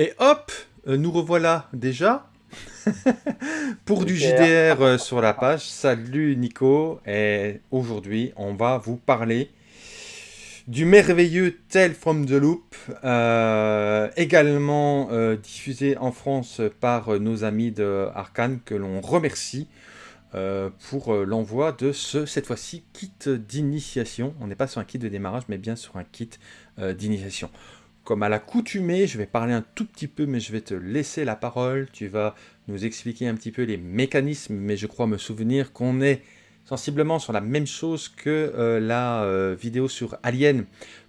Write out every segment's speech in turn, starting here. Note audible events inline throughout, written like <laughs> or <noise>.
Et hop, euh, nous revoilà déjà <laughs> pour du JDR euh, sur la page. Salut Nico, et aujourd'hui on va vous parler du merveilleux Tale from the Loop, euh, également diffusé en France par nos amis de Arkane, que l'on remercie pour l'envoi de ce, cette fois-ci, kit d'initiation. On n'est pas sur un kit de démarrage, mais bien sur un kit d'initiation. Comme à l'accoutumée, je vais parler un tout petit peu, mais je vais te laisser la parole. Tu vas nous expliquer un petit peu les mécanismes, mais je crois me souvenir qu'on est sensiblement sur la même chose que euh, la euh, vidéo sur Alien.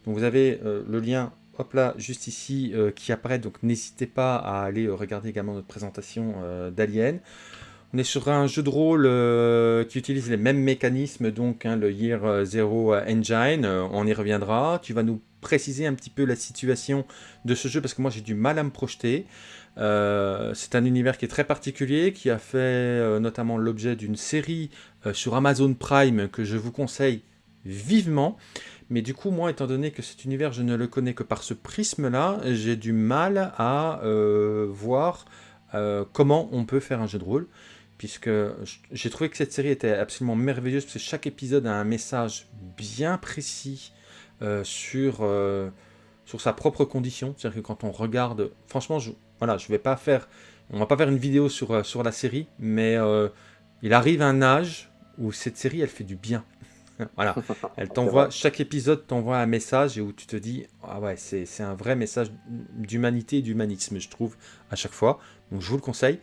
Donc vous avez euh, le lien, hop là, juste ici, qui apparaît. Donc n'hésitez pas à aller regarder également notre présentation d'Alien. On est sur un jeu de rôle qui utilise les mêmes mécanismes, donc hein, le Year Zero Engine, on y reviendra. Tu vas nous préciser un petit peu la situation de ce jeu parce que moi j'ai du mal à me projeter. Euh, c'est un univers qui est très particulier, qui a fait euh, notamment l'objet d'une série euh, sur Amazon Prime que je vous conseille vivement. Mais du coup, moi, étant donné que cet univers, je ne le connais que par ce prisme-là, j'ai du mal à voir comment on peut faire un jeu de rôle. Puisque j'ai trouvé que cette série était absolument merveilleuse, parce que chaque épisode a un message bien précis euh, sur, euh, sur sa propre condition. C'est-à-dire que quand on regarde... Franchement, je, voilà, je vais pas faire... On va pas faire une vidéo sur, euh, sur la série, mais il arrive un âge où cette série, elle fait du bien. <laughs> voilà, <laughs> elle t'envoie, chaque épisode t'envoie un message et où tu te dis, ah ouais, c'est un vrai message d'humanité et d'humanisme, je trouve, à chaque fois. Donc je vous le conseille.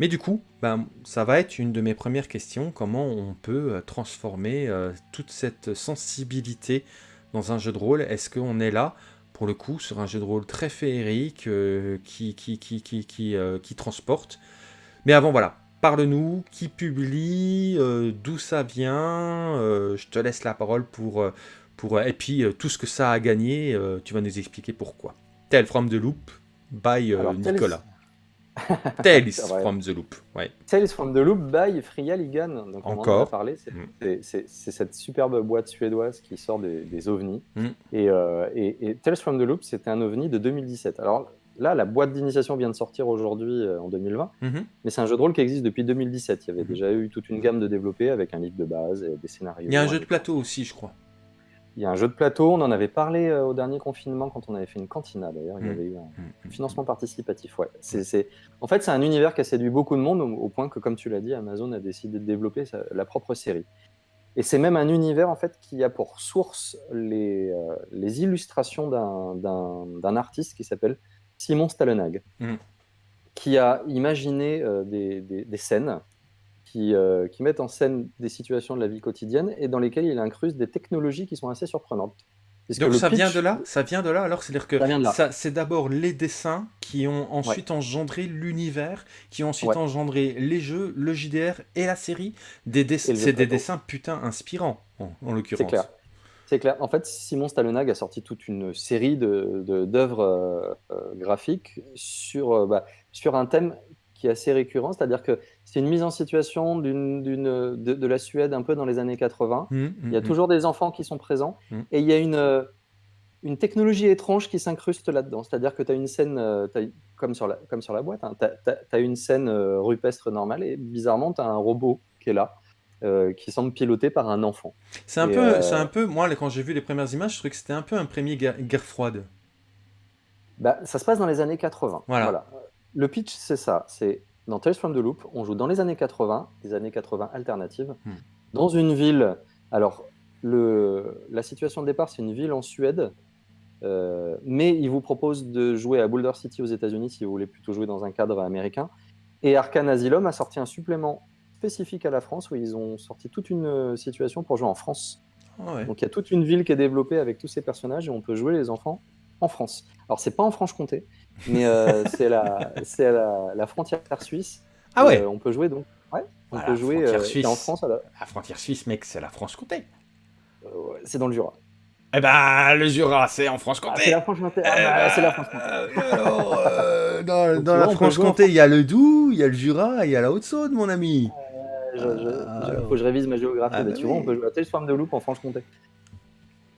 Mais du coup, ben, ça va être une de mes premières questions, comment on peut transformer toute cette sensibilité dans un jeu de rôle, est-ce qu'on est là, pour le coup, sur un jeu de rôle très féerique, euh, qui, qui, qui, qui, qui, euh, qui, transporte? Mais avant, voilà, parle-nous, qui publie, euh, d'où ça vient, je te laisse la parole pour... pour et puis, tout ce que ça a gagné, tu vas nous expliquer pourquoi. Tell from the Loop, by Nicolas. <laughs> Tales from the Loop. Ouais. Tales from the Loop by Fria Ligan. Donc, Encore. parler. Mm. C'est cette superbe boîte suédoise qui sort des, ovnis. Mm. Euh, et, et, Tales from the Loop, c'était un ovni de 2017. Alors là, la boîte d'initiation vient de sortir aujourd'hui euh, en 2020. Mm-hmm. Mais c'est un jeu de rôle qui existe depuis 2017. Il y avait mm-hmm. déjà eu toute une gamme de développés avec un livre de base et des scénarios. Il y a un jeu de plateau aussi, je crois. Il y a un jeu de plateau, on en avait parlé euh, au dernier confinement quand on avait fait une cantina d'ailleurs, il y mm. avait eu un mm, mm, financement participatif. Ouais. C'est, En fait, c'est un univers qui a séduit beaucoup de monde au, point que, comme tu l'as dit, Amazon a décidé de développer la propre série. Et c'est même un univers en fait qui a pour source les, euh, les illustrations d'un, artiste qui s'appelle Simon Stallenhag, qui a imaginé euh, des, des, scènes euh, qui, mettent en scène des situations de la vie quotidienne et dans lesquelles il incruste des technologies qui sont assez surprenantes. Donc ça vient de là Ça vient de là Alors c'est-à-dire que c'est d'abord les dessins qui ont ensuite engendré l'univers, qui ont ensuite engendré les jeux, le JDR et la série. Des c'est des dessins putain inspirants, en, l'occurrence. C'est clair. C'est clair. En fait, Simon Stallenhag a sorti toute une série d'œuvres de, euh, euh, graphiques sur, bah, sur un thème qui est assez récurrent, c'est-à-dire que c'est une mise en situation de, de, la Suède un peu dans les années 80. Mmh, mmh, il y a mmh. toujours des enfants qui sont présents et il y a une, une technologie étrange qui s'incruste là-dedans. C'est-à-dire que tu as une scène, euh, comme, sur la, comme sur la boîte, hein, tu as, une scène euh, rupestre normale et bizarrement, tu as un robot qui est là. Euh, qui semble piloté par un enfant. C'est un, peu, c'est un peu, moi quand j'ai vu les premières images, je trouvais que c'était un peu un premier guerre, froide. Bah, ça se passe dans les années 80. voilà. Le pitch, c'est ça. C'est dans Tales from the Loop, on joue dans les années 80, des années 80 alternatives, hmm. dans une ville. Alors, le, la situation de départ, c'est une ville en Suède, euh, mais il vous propose de jouer à Boulder City aux États-Unis si vous voulez plutôt jouer dans un cadre américain. Et Arkane Asylum a sorti un supplément spécifique à la France où ils ont sorti toute une situation pour jouer en France. Ah Donc il y a toute une ville qui est développée avec tous ces personnages et on peut jouer les enfants en France. Alors c'est pas en Franche-Comté, mais euh, <laughs> c'est la, la, la, frontière suisse. Ah ouais. Euh, on peut jouer donc. Ouais. On peut jouer euh, suisse. en France. La... la frontière suisse, mec, c'est la France-Comté. c'est dans le Jura. Eh ben, le Jura, c'est en France-Comté. Ah, c'est la Franche-Comté. Ah, c'est la France-Comté. <laughs> dans, dans la Franche-Comté, il y a le Doubs, il y a le Jura, il y a la Haute-Saône, mon ami. Il faut que je révise ma géographie. Ah, bah, tu vois, on peut jouer à Tales de Loop en Franche-Comté.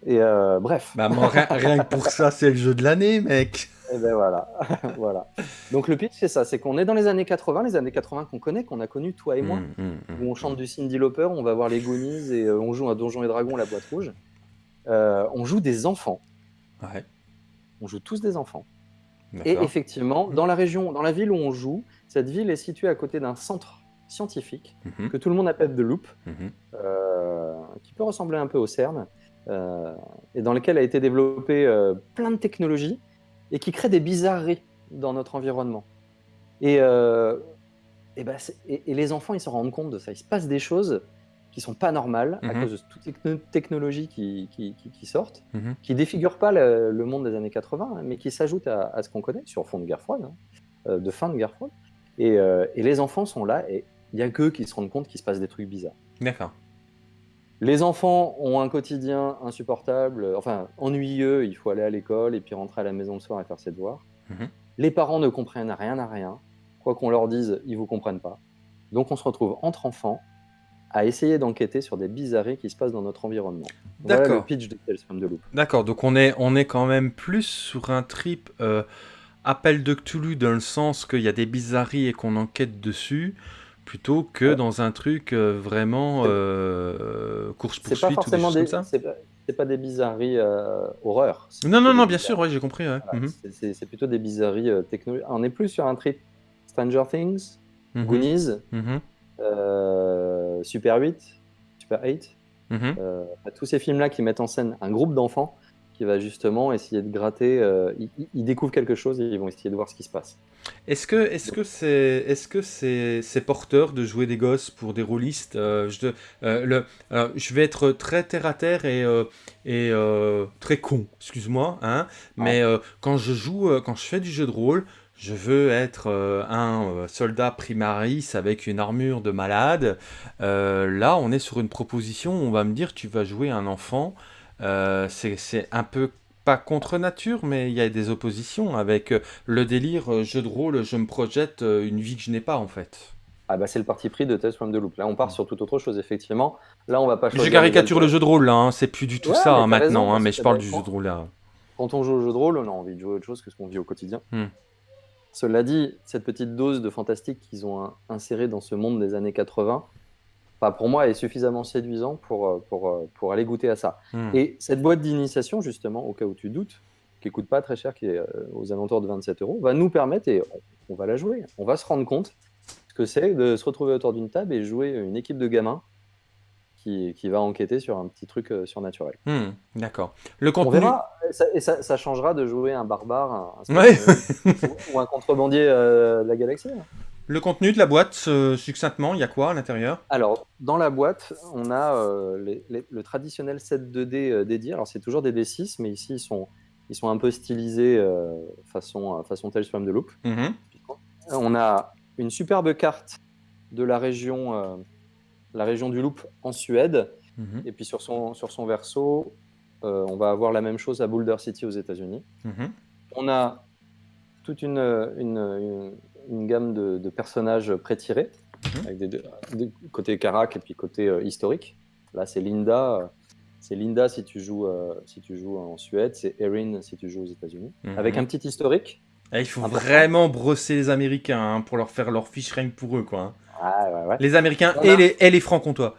Et bref. Bah, rien, rien, que pour ça, c'est le jeu de l'année, mec. Et ben voilà, <laughs> voilà. Donc le pitch, c'est ça, c'est qu'on est dans les années 80, les années 80 qu'on connaît, qu'on a connu toi et moi, mmh, mmh, mmh. où on chante du Cindy Lauper, on va voir les Goonies et euh, on joue un Donjon et Dragon, la boîte rouge. Euh, on joue des enfants. Ouais. On joue tous des enfants. Et effectivement, dans la région, dans la ville où on joue, cette ville est située à côté d'un centre scientifique que tout le monde appelle The Loop, euh, qui peut ressembler un peu au CERN, et dans lequel a été développé plein de technologies et qui crée des bizarreries dans notre environnement. Et, euh, et, bah, et, les enfants, ils se rendent compte de ça. Il se passe des choses qui sont pas normales à mhm. cause de toutes les technologies qui, qui, qui, sortent, mhm. qui défigurent pas le, monde des années 80, hein, mais qui s'ajoutent à, ce qu'on connaît sur fond de guerre froide, hein, euh, de fin de guerre froide. Et, euh, et les enfants sont là et il y a qu'eux qui se rendent compte qu'il se passe des trucs bizarres. D'accord. Les enfants ont un quotidien insupportable, enfin ennuyeux, il faut aller à l'école et puis rentrer à la maison le soir et faire ses devoirs. Mhm. Les parents ne comprennent rien à rien. Quoi qu'on leur dise, ils ne vous comprennent pas. Donc on se retrouve entre enfants à essayer d'enquêter sur des bizarreries qui se passent dans notre environnement. D'accord. Voilà le pitch de Tales from the Loop. D'accord, donc on est, on est quand même plus sur un trip euh, appel de Cthulhu dans le sens qu'il y a des bizarreries et qu'on enquête dessus, plutôt que dans un truc euh, vraiment euh, course-poursuite ou des choses comme ça c'est pas des bizarreries euh, horreur. Non, non, non, bien sûr, ouais, j'ai compris. Mhm. C'est plutôt des bizarreries euh, technologiques. On est plus sur un trip Stranger Things, mhm. Goonies, mhm. Super 8, Super 8. tous ces films-là qui mettent en scène un groupe d'enfants qui va justement essayer de gratter. Euh, ils, découvrent quelque chose et ils vont essayer de voir ce qui se passe. Est-ce que est-ce que c'est est-ce que c'est c'est porteur de jouer des gosses pour des rôlistes euh, je, euh, le, je vais être très terre à terre et et très con, excuse-moi, hein. Mais quand je joue, quand je fais du jeu de rôle, je veux être un soldat primaris avec une armure de malade. là, on est sur une proposition où on va me dire tu vas jouer un enfant c'est un peu pas contre nature, mais il y a des oppositions avec euh, le délire euh, jeu de rôle, je me projette une vie que je n'ai pas en fait. Ah bah c'est le parti pris de Test from the Loop. Là on part sur toute autre chose effectivement. Là on va pas Je caricature le jeu de rôle là, hein. c'est plus du tout ça hein, maintenant, hein, mais je parle du jeu de rôle là. Quand on joue au jeu de rôle, on a envie de jouer autre chose que ce qu'on vit au quotidien. Hmm. Cela dit, cette petite dose de fantastique qu'ils ont insérée dans ce monde des années 80, pour moi, est suffisamment séduisant pour, euh, pour, euh, pour aller goûter à ça. Hmm. Et cette boîte d'initiation, justement, au cas où tu doutes, qui coûte pas très cher, qui est euh, aux alentours de 27 euros, va nous permettre, et on, va la jouer, on va se rendre compte ce que c'est de se retrouver autour d'une table et jouer une équipe de gamins qui, qui, va enquêter sur un petit truc surnaturel. Hmm, d'accord. Le contenu... On verra, et ça, ça, changera de jouer un barbare un, <laughs> ou, un contrebandier de la galaxie. Hein. Le contenu de la boîte, euh, succinctement, il y a quoi à l'intérieur? Alors, dans la boîte, on a euh, le traditionnel set 2D euh, dédié. Alors, c'est toujours des D6, mais ici, ils sont, ils sont un peu stylisés façon, façon Tales from the Loop. Mhm. On a une superbe carte de la région, la région du Loop en Suède. Mhm. Et puis, sur son, sur son verso, on va avoir la même chose à Boulder City aux États-Unis. Mhm. On a toute une, une une gamme de, personnages pré-tirés, mhm. avec des, côté Karak et puis côté euh, historique. Là, c'est Linda. C'est Linda si tu joues, euh, si tu joues en Suède, c'est Erin si tu joues aux États-Unis. Mhm. Avec un petit historique. Eh, il faut vraiment brosser les Américains hein, pour leur faire leur fiche rien pour eux. Quoi, hein. ah, Les Américains et, les, et les Francs-Comtois.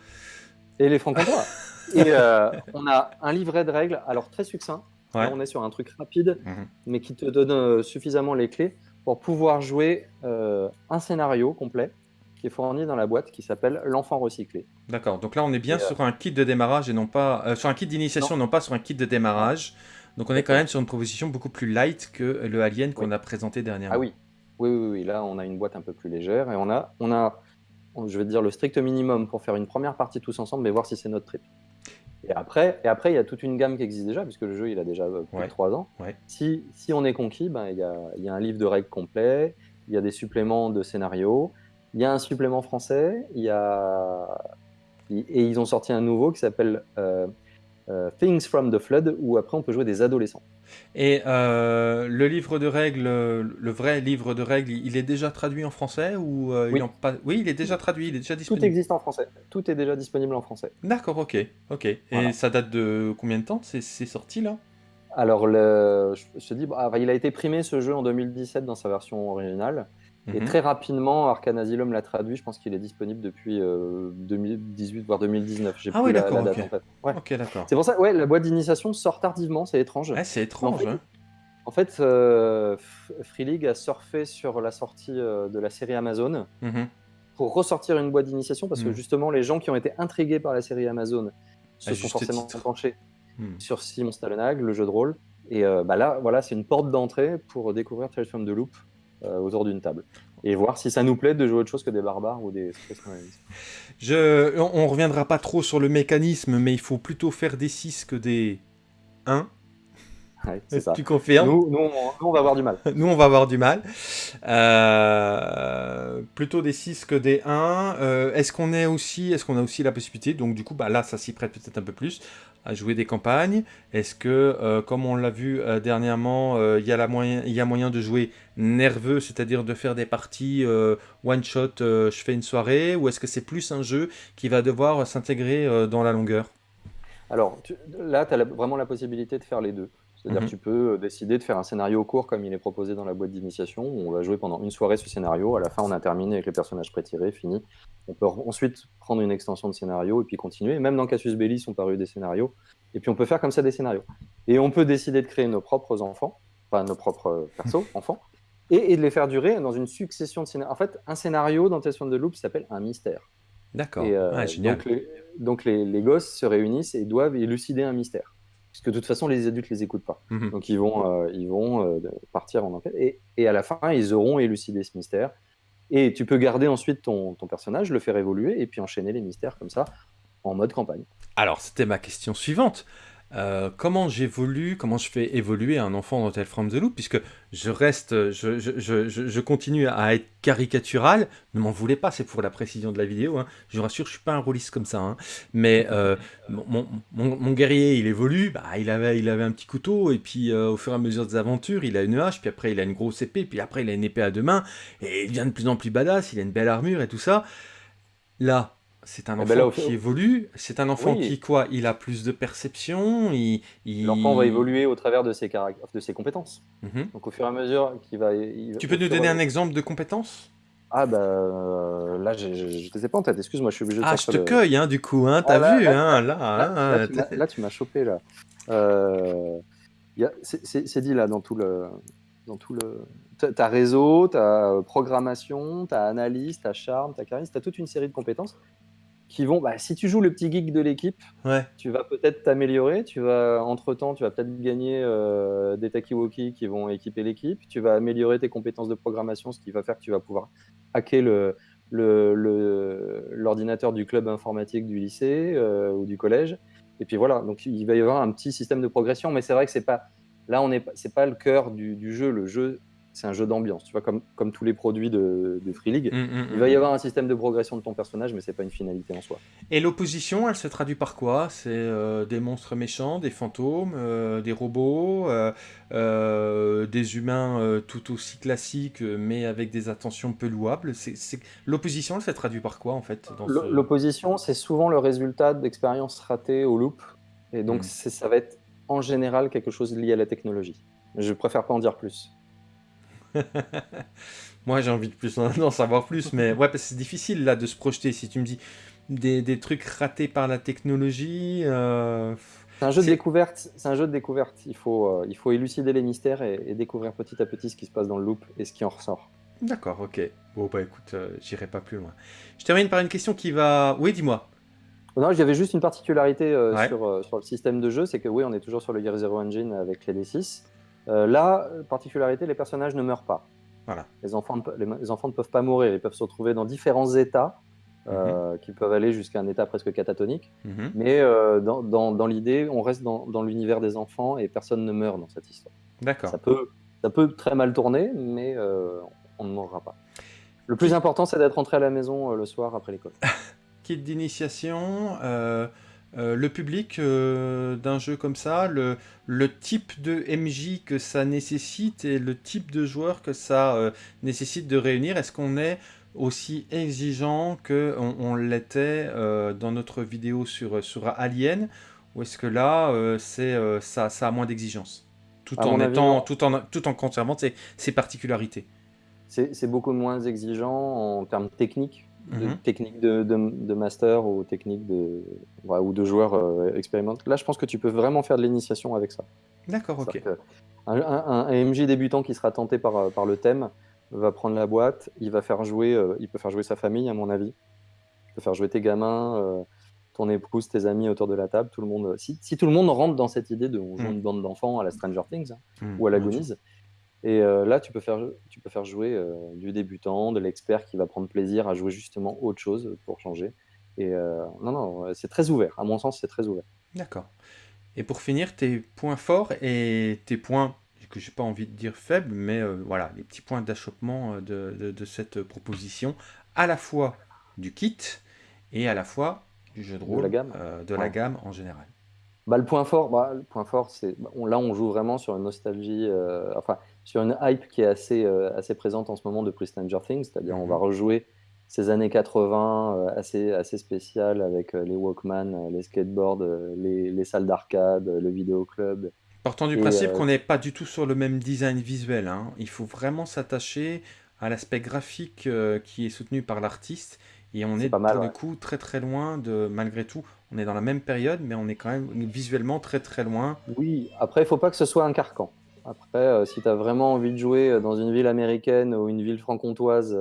Et les Francs-Comtois. <laughs> et euh, on a un livret de règles, alors très succinct. on est sur un truc rapide, mhm. mais qui te donne suffisamment les clés pour pouvoir jouer euh, un scénario complet qui est fourni dans la boîte qui s'appelle L'enfant recyclé. D'accord, donc là on est bien sur un kit de démarrage et non pas euh, sur un kit d'initiation, non. pas sur un kit de démarrage. Donc on est quand même sur une proposition beaucoup plus light que le Alien qu'on a présenté dernièrement. Ah oui. oui. oui, oui, là on a une boîte un peu plus légère et on a, on a, je vais dire le strict minimum pour faire une première partie tous ensemble, mais voir si c'est notre trip. Et après, et après, il y a toute une gamme qui existe déjà, puisque le jeu il a déjà euh, plus de 3 ans. Si, si, on est conquis, ben, il, y a, il y a un livre de règles complet, il y a des suppléments de scénario, il y a un supplément français, il y a... et ils ont sorti un nouveau qui s'appelle euh, euh, Things from the Flood, où après on peut jouer des adolescents. Et euh, le livre de règles, le vrai livre de règles, il est déjà traduit en français ou euh, oui. Il pas... oui, il est déjà traduit, il est déjà disponible. Tout existe en français. Tout est déjà disponible en français. D'accord, ok, ok. Et ça date de combien de temps C'est sorti là? Alors, le, je, te dis, bah, il a été primé ce jeu en 2017 dans sa version originale. Et mhm. très rapidement, Arcane Asylum l'a traduit. Je pense qu'il est disponible depuis 2018 euh, voire 2019. J'ai ah oui, d'accord. En fait. Ok, d'accord. C'est pour ça, ouais, la boîte d'initiation sort tardivement. C'est étrange. c'est étrange. En fait, euh, Free League a surfé sur la sortie euh, de la série Amazon mhm. pour ressortir une boîte d'initiation parce que mhm. justement, les gens qui ont été intrigués par la série Amazon se sont forcément penchés sur Simon Stallenhag, le jeu de rôle. Et bah là, voilà, c'est une porte d'entrée pour découvrir Tales from the Loop autour d'une table. Et voir si ça nous plaît de jouer autre chose que des barbares ou des Je, on, reviendra pas trop sur le mécanisme, mais il faut plutôt faire des 6 que des 1. <laughs> Tu confirmes nous, nous, on, va avoir du mal. nous, on va avoir du mal. Euh, plutôt des 6 que des 1. Euh, est-ce qu'on est aussi, est-ce qu'on a aussi la possibilité, donc du coup, bah, là, ça s'y prête peut-être un peu plus, à jouer des campagnes Est-ce que, euh, comme on l'a vu dernièrement, il y, a moyen, y a moyen de jouer nerveux, c'est-à-dire de faire des parties one-shot, je fais une soirée, ou est-ce que c'est plus un jeu qui va devoir s'intégrer dans la longueur? Alors, là, tu as vraiment la possibilité de faire les deux. C'est-à-dire que mhm. tu peux décider de faire un scénario court comme il est proposé dans la boîte d'initiation. On va jouer pendant une soirée ce scénario. À la fin, on a terminé avec les personnages pré-tirés, fini. On peut ensuite prendre une extension de scénario et puis continuer. Même dans Cassius Belli sont parus des scénarios. Et puis on peut faire comme ça des scénarios. Et on peut décider de créer nos propres enfants, enfin nos propres persos, <laughs> enfants, et, de les faire durer dans une succession de scénarios. En fait, un scénario dans Tales de Loop s'appelle un mystère. D'accord. Euh, donc, les, donc les, gosses se réunissent et doivent élucider un mystère. Puisque de toute façon, les adultes les écoutent pas. Mhm. Donc ils vont, euh, ils vont euh, partir en enquête. Et, et, à la fin, ils auront élucidé ce mystère. Et tu peux garder ensuite ton, personnage, le faire évoluer et puis enchaîner les mystères comme ça en mode campagne. Alors, c'était ma question suivante. Euh, comment j'évolue, comment je fais évoluer un enfant dans Tale from the Loop, puisque je reste, je, continue à être caricatural, ne m'en voulez pas, c'est pour la précision de la vidéo, hein. je vous rassure, je suis pas un rôliste comme ça, hein. mais euh, mon, guerrier, il évolue, bah, il, avait, il avait un petit couteau, et puis euh, au fur et à mesure des aventures, il a une hache, puis après il a une grosse épée, puis après il a une épée à deux mains, et il devient de plus en plus badass, il a une belle armure et tout ça. Là, c'est un eh ben enfant qui évolue, c'est un enfant qui, quoi, il a plus de perception, il... L'enfant va évoluer au travers de ses, de ses compétences. Mhm. Donc au fur et à mesure qu'il va... tu peux nous donner un exemple de compétence? Ah bah euh, là je ne sais pas en tête, excuse-moi je suis obligé de Ah je te cueille hein, du coup, hein, t'as oh, vu hein, là, là, là, tu m'as chopé là. Euh, c'est dit là dans tout le... Dans tout le... T'as réseau, t'as programmation, t'as analyse, t'as charme, t'as charisme, t'as toute une série de compétences qui vont, bah, si tu joues le petit geek de l'équipe, tu vas peut-être t'améliorer, tu vas, entre-temps, tu vas peut-être gagner euh, des Takiwoki qui vont équiper l'équipe, tu vas améliorer tes compétences de programmation, ce qui va faire que tu vas pouvoir hacker le, l'ordinateur du club informatique du lycée euh, ou du collège. Et puis voilà, donc il va y avoir un petit système de progression, mais c'est vrai que c'est pas, là, on n'est c'est pas le cœur du, du jeu. Le jeu, c'est un jeu d'ambiance, tu vois, comme, comme tous les produits de, Free League. Mm, mm, il va y mm. avoir un système de progression de ton personnage, mais c'est pas une finalité en soi. Et l'opposition, elle se traduit par quoi? C'est euh, des monstres méchants, des fantômes, euh, des robots, euh, des humains tout aussi classiques, mais avec des attentions peu louables. L'opposition, elle se traduit par quoi, en fait L'opposition, c'est souvent le résultat d'expériences ratées au loop. Et donc, ça va être en général quelque chose lié à la technologie. Je préfère pas en dire plus. <laughs> Moi, j'ai envie de plus en savoir plus, mais ouais, parce que c'est difficile là de se projeter. Si tu me dis des, des trucs ratés par la technologie. Euh, c'est un jeu de découverte. C'est un jeu de découverte. Il faut, euh, il faut élucider les mystères et, découvrir petit à petit ce qui se passe dans le loop et ce qui en ressort. D'accord, ok. Bon bah écoute, euh, j'irai pas plus loin. Je termine par une question qui va. Oui, dis-moi. Non, j'avais juste une particularité sur, sur, le système de jeu, c'est que oui, on est toujours sur le Gear Zero Engine avec les D6. Euh, là, particularité, les personnages ne meurent pas. Voilà. Les, enfants, les, enfants ne peuvent pas mourir, ils peuvent se retrouver dans différents états, euh, mhm. qui peuvent aller jusqu'à un état presque catatonique. Mhm. Mais euh, dans, dans, l'idée, on reste dans, dans l'univers des enfants et personne ne meurt dans cette histoire. D'accord. Ça peut, ça peut très mal tourner, mais on ne mourra pas. Le plus important, c'est d'être rentré à la maison le soir après l'école. <laughs> Kit d'initiation, euh, le public euh, d'un jeu comme ça, le, type de MJ que ça nécessite et le type de joueur que ça euh, nécessite de réunir, est-ce qu'on est aussi exigeant qu'on on, l'était dans notre vidéo sur, sur Alien ou est-ce que là, c'est ça, ça a moins d'exigence? Tout en, étant, tout, en, tout en conservant ses, particularités. C'est beaucoup moins exigeant en termes techniques, de, mhm. technique de, de, master ou technique de, ou de joueur euh, expérimentés. Là, je pense que tu peux vraiment faire de l'initiation avec ça. D'accord, ok. Un, un, MJ débutant qui sera tenté par, euh, par le thème va prendre la boîte, il va faire jouer, euh, il peut faire jouer sa famille, à mon avis. Il peut faire jouer tes gamins, ton épouse, tes amis autour de la table, tout le monde. Si, si tout le monde rentre dans cette idée de on joue mm. une bande d'enfants à la Stranger Things hein, mm, ou à la Goonies, et euh, là tu peux faire, tu peux faire jouer euh, du débutant, de l'expert qui va prendre plaisir à jouer justement autre chose pour changer. Et euh, non, non, c'est très ouvert. À mon sens, c'est très ouvert. D'accord. Et pour finir, tes points forts et tes points que j'ai pas envie de dire faibles, mais voilà, les petits points d'achoppement de, de, de, cette proposition, à la fois du kit et à la fois du jeu de rôle, de la gamme, de la gamme en général. Bah, le point fort, bah, le point fort, c'est bah, là on joue vraiment sur une nostalgie, enfin sur une hype qui est assez euh, assez présente en ce moment de Pre Stranger Things, c'est-à-dire on va mhm. rejouer ces années 80 assez assez spéciales avec les Walkman, les skateboards, les, les salles d'arcade, le vidéo club. Partant du principe qu'on n'est pas du tout sur le même design visuel, hein. il faut vraiment s'attacher à l'aspect graphique qui est soutenu par l'artiste et on est, pour le coup très très loin de, malgré tout, on est dans la même période, mais on est quand même visuellement très très loin. Oui, après, il faut pas que ce soit un carcan. Après, euh, si tu as vraiment envie de jouer euh, dans une ville américaine ou une ville franc-comtoise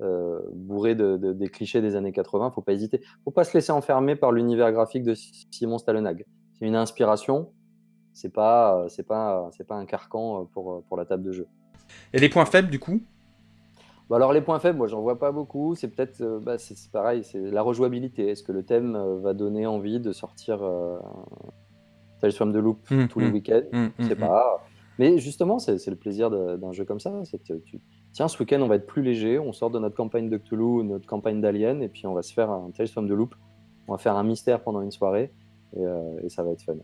euh, bourrée de, des clichés des années 80, faut pas hésiter. faut pas se laisser enfermer par l'univers graphique de Simon Stallenag. C'est une inspiration, c'est pas, c'est pas, c'est pas un carcan pour, pour la table de jeu. Et les points faibles, du coup? Bah, alors les points faibles, moi j'en vois pas beaucoup. C'est peut-être, bah, c'est pareil, c'est la rejouabilité. Est-ce que le thème va donner envie de sortir euh, Tales from the Loop mmh, tous les mmh. week-ends? Mmh, Je sais pas. Mais justement, c'est le plaisir d'un jeu comme ça. Tiens, ce week-end on va être plus léger, on sort de notre campagne de Cthulhu, notre campagne d'Alien, et puis on va se faire un Tales from the Loop. On va faire un mystère pendant une soirée. Et, ça va être fun.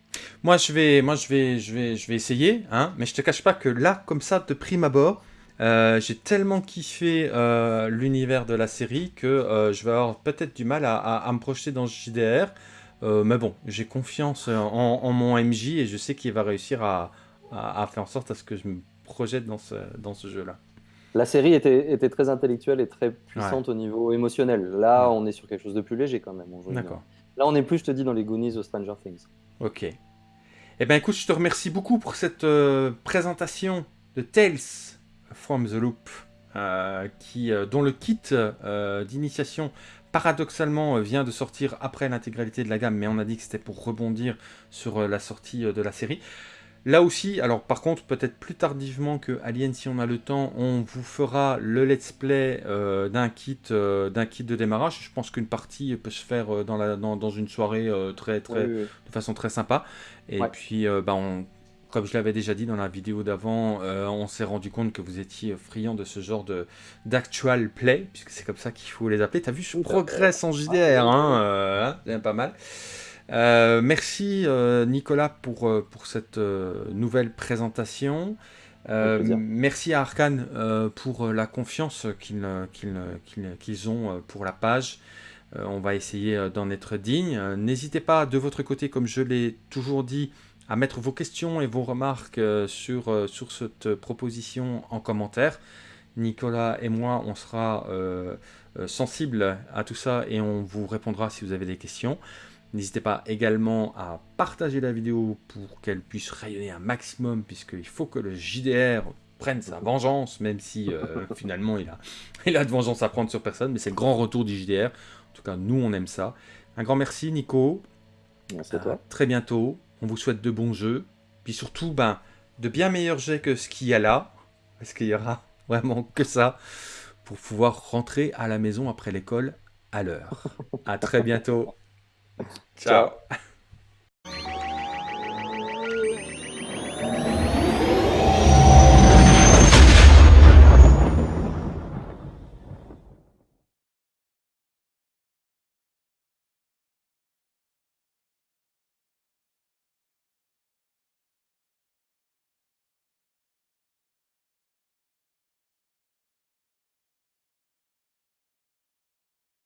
Moi, je vais, moi, je vais, je vais, je vais essayer, hein, mais je te cache pas que là, comme ça, de prime abord, euh, j'ai tellement kiffé euh, l'univers de la série que euh, je vais avoir peut-être du mal à, me projeter dans JDR. mais bon, j'ai confiance en, mon MJ et je sais qu'il va réussir à, faire en sorte à ce que je me projette dans ce, dans ce jeu-là. La série était, était, très intellectuelle et très puissante au niveau émotionnel. Là, on est sur quelque chose de plus léger quand même. D'accord. Là, on est plus, je te dis, dans les Goonies ou Stranger Things. Ok. Eh bien, écoute, je te remercie beaucoup pour cette présentation de Tales From the Loop, euh, qui, euh, dont le kit euh, d'initiation paradoxalement vient de sortir après l'intégralité de la gamme, mais on a dit que c'était pour rebondir sur la sortie de la série. Là aussi, alors par contre, peut-être plus tardivement que Alien, si on a le temps, on vous fera le let's play d'un kit, d'un kit de démarrage. Je pense qu'une partie peut se faire dans, la, dans, une soirée très, très, de façon très sympa. Et puis, bah, on comme je l'avais déjà dit dans la vidéo d'avant, euh, on s'est rendu compte que vous étiez friand de ce genre de d'actual play, puisque c'est comme ça qu'il faut les appeler. T'as vu, je progresse en JDR, hein, euh, hein pas mal. Euh, merci Nicolas pour, pour cette nouvelle présentation. merci à Arkane pour la confiance qu'ils ont pour la page. on va essayer d'en être digne. N'hésitez pas de votre côté, comme je l'ai toujours dit, à mettre vos questions et vos remarques euh, sur, euh, sur cette proposition en commentaire. Nicolas et moi, on sera euh, sensibles à tout ça et on vous répondra si vous avez des questions. N'hésitez pas également à partager la vidéo pour qu'elle puisse rayonner un maximum, puisqu'il faut que le JDR prenne sa vengeance, même si <laughs> finalement il a, il a de vengeance à prendre sur personne, mais c'est le grand retour du JDR. En tout cas, nous, on aime ça. Un grand merci, Nico. Merci à toi. très bientôt. On vous souhaite de bons jeux. Puis surtout, ben, de bien meilleurs jets que ce qu'il y a là. Parce qu'il y aura <laughs> vraiment que ça. Pour pouvoir rentrer à la maison après l'école à l'heure. à très bientôt. <laughs> Ciao. Ciao.